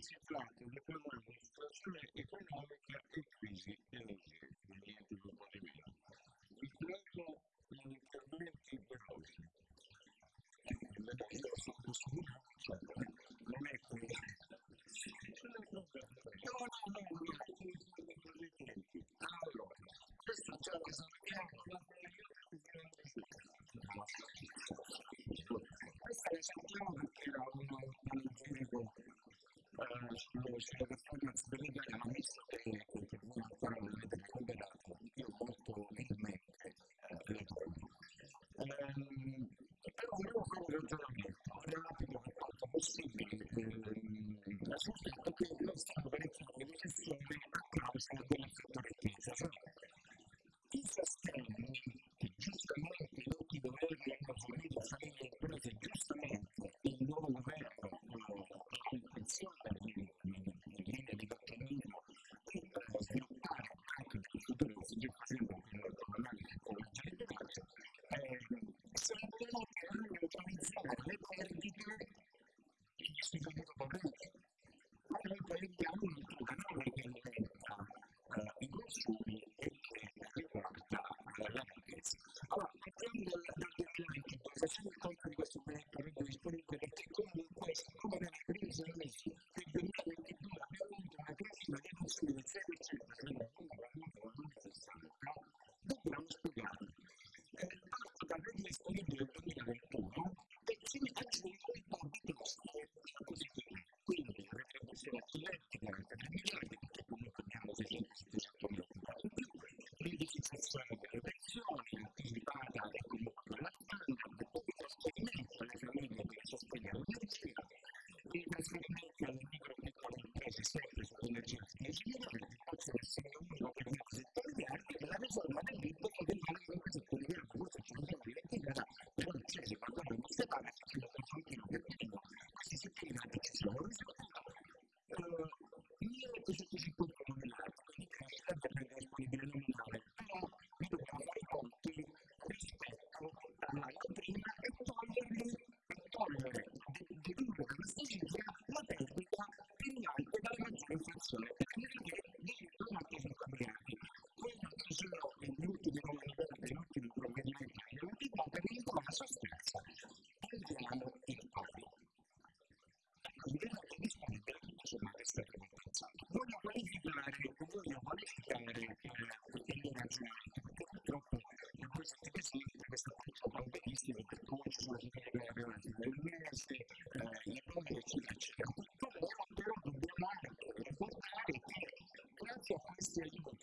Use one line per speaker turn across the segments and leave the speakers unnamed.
concentrate un'economia in situazione economica e crisi energetica, niente tutto di meno. Il quanto gli interventi veloci, io sono sicuro, non è come... Non è come... diciamo, circolazione sveglia, ma visto che il problema ancora non avete recuperato, io molto umilmente le lo trovo. Però volevo fare un ragionamento un rapido per quanto possibile. Eh, la società anni dal, dal 2022, facendo il conto di questo monitoraggio disponibile, perché comunque, siccome la crisi non esiste,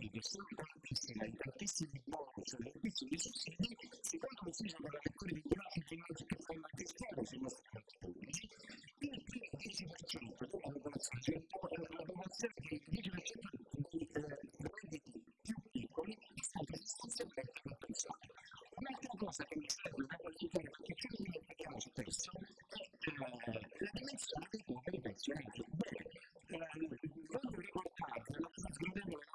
che sono tantissime, tantissimi bonus, tantissimi sussidi, si contraddistingue dalla lettura di grafici che fanno anche strada sui nostri conti pubblici, il 10% della popolazione è una popolazione che 10% di redditi più piccoli è stata sostanzialmente compensata. Un'altra cosa che mi serve da qualificare, perché ce ne dimentichiamo spesso, è la dimensione dei poveri pensionati. Bene, voglio ricordare la più sgradevole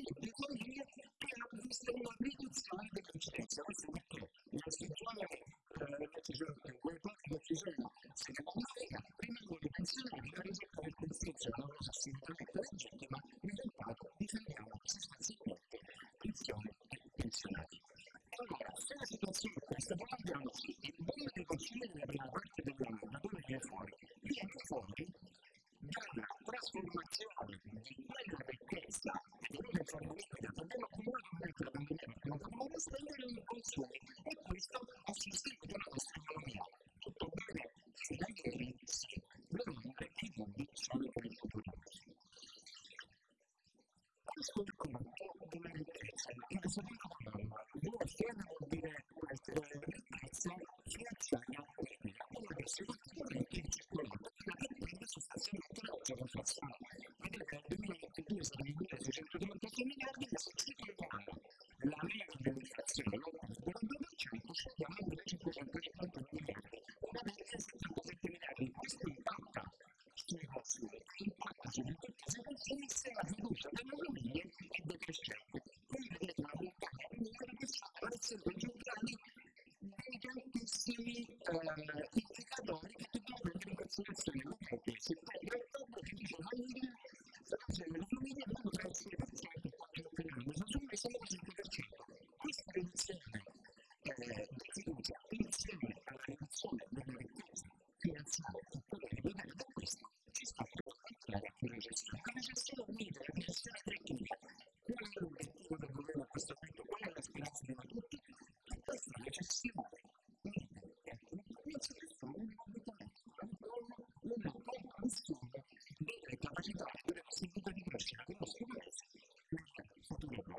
mondo dell'economia che non esiste una riduzione delle licenze. Questo è perché la in decisione di cui parte ne secondo me rimangono i pensionati da risultare il consenso alla cosa assolutamente legittima, il risultato difendiamo sostanzialmente pensione e pensionati. Allora, se la situazione è questa, poi andiamo il boom dei consumi nella prima parte dell'anno, da dove viene fuori? Viene fuori Gracias.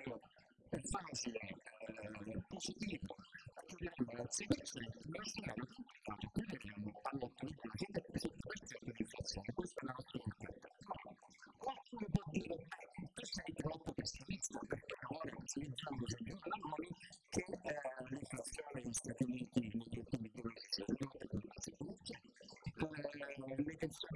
avere un facile eh, positivo, chiudiamo la situazione nazionale, quelli che quindi abbiamo con la gente, che questa è l'inflazione, questa è la nostra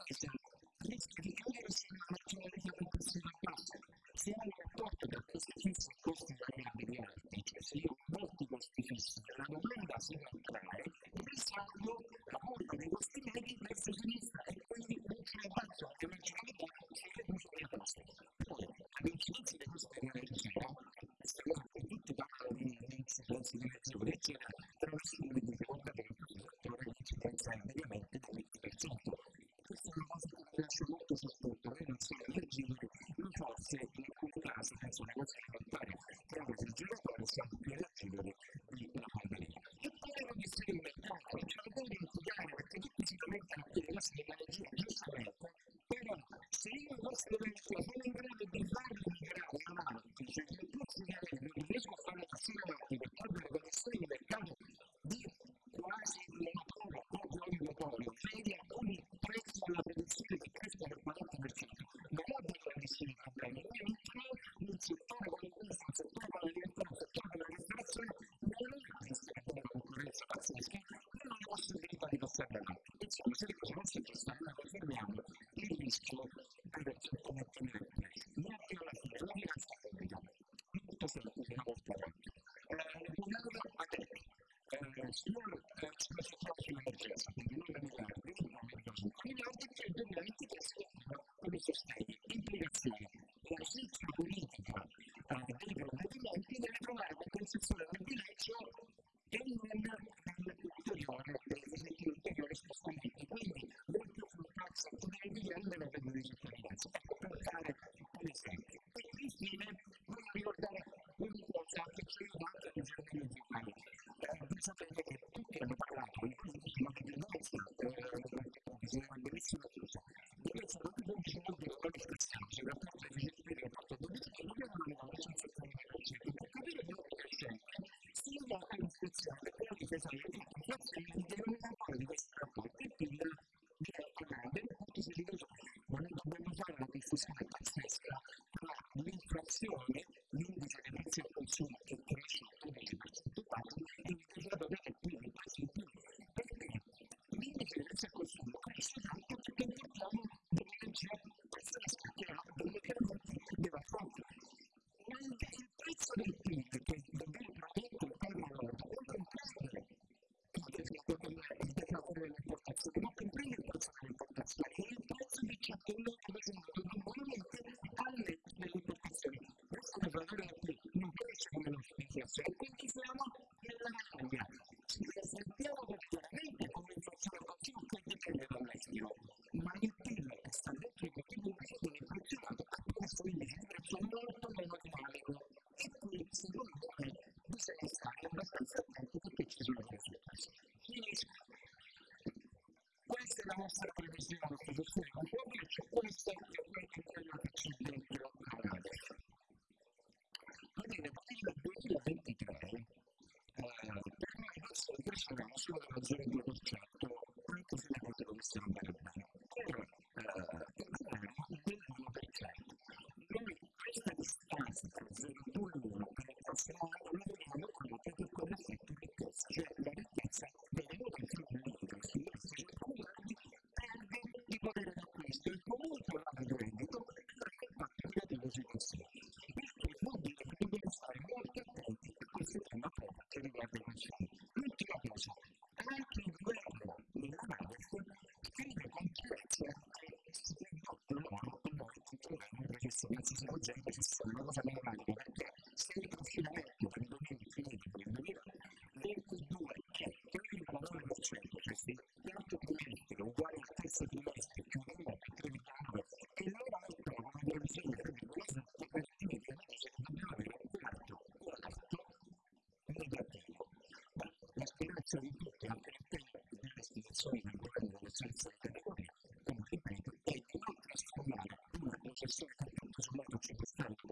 basta, rischia di cadere su una maggioranza complessiva bassa. Se hai un rapporto da questi fissi a costi variabili alti, cioè se io molti costi fissi, la domanda si va a entrare, e pensando la curva dei costi medi verso sinistra, e quindi non c'è basso, anche marginalità, si riduce la costi. Poi, all'incidenza dei costi dell'energia, questa cosa che tutti i parlamenti di indizi, considerazione, eccetera, tra una simile di seconda tempo, che ora ci pensa mediamente del 20% questa è una cosa che mi lascia molto sorpresa, noi non solo leggere non forse in alcuni casi, penso alle cose alimentari, che invece il giocatore sia più leggibile di una pandemia. E poi non distrugge il mercato, ce lo devo dimenticare perché tutti si lamentano della nostra tecnologia, giustamente, però se io non posso lamentare, non serve alla se le cose non si prestano, confermiamo il rischio di persone come ottenere non più alla fine, la finanza pubblica, molto semplice, una volta tanto. Eh, un euro a tetto, eh, sul, eh, sulla sottrazione sull'emergenza, quindi 9 miliardi, 1,5 miliardi che il 2023 si attiva come sostegno. Implicazione, la scelta politica dei provvedimenti deve trovare una concessione di bilancio non ci sono delle quali passaggi, la parte di gestire la parte politica, non abbiamo una licenza comunitaria, per capire quello che è scelta, sia la istruzione che la difesa del diritto, questo è il denominatore di questo rapporto, e quindi di Canale, appunto si dice non dobbiamo fare una diffusione pazzesca tra l'inflazione Del PIL non cresce come l'inflazione, quindi siamo nella maglia. Ci sentiamo chiaramente come l'inflazione continua che dipende dall'estero, ma il PIL che sta dentro i motivi viene inflazionato attraverso l'indice molto meno dinamico e qui secondo me bisogna stare abbastanza attenti perché ci sono delle sorprese. Questa è la nostra previsione, la posizione c'è questo è quello che c'è dentro la NADEF. Va bene, il 2023 eh, per noi adesso cresceremo solo dello 0,2%, anche se le cose dovessero andare bene. Però eh, governo dell'1%. Noi questa distanza tra 0,2 e 1 per il prossimo anno la vediamo proprio per quell'effetto ricchezza, cioè la ricchezza venuta in famiglia questi esseri accumulati perde di potere d'acquisto e comunque va di reddito perché il patto negativo sui consumi. Questo vuol dire che dobbiamo stare molto attenti a questo tema proprio che riguarda i consumi. L'ultima cosa, anche il governo nella NADEF scrive con chiarezza che si trovano e noi non ci sono gente che sono una cosa meccanica perché se il confinamento per il 2020 per il 2022 è 3,9% cioè se quarto trimestre uguale al terzo trimestre chiudiamo a 3,9 e loro mettono come previsione 3,7 per finire che dice che dobbiamo avere un quarto quarto negativo. Ma la speranza di tutti anche all'interno delle istituzioni del governo delle scienze delle categorie come ripeto è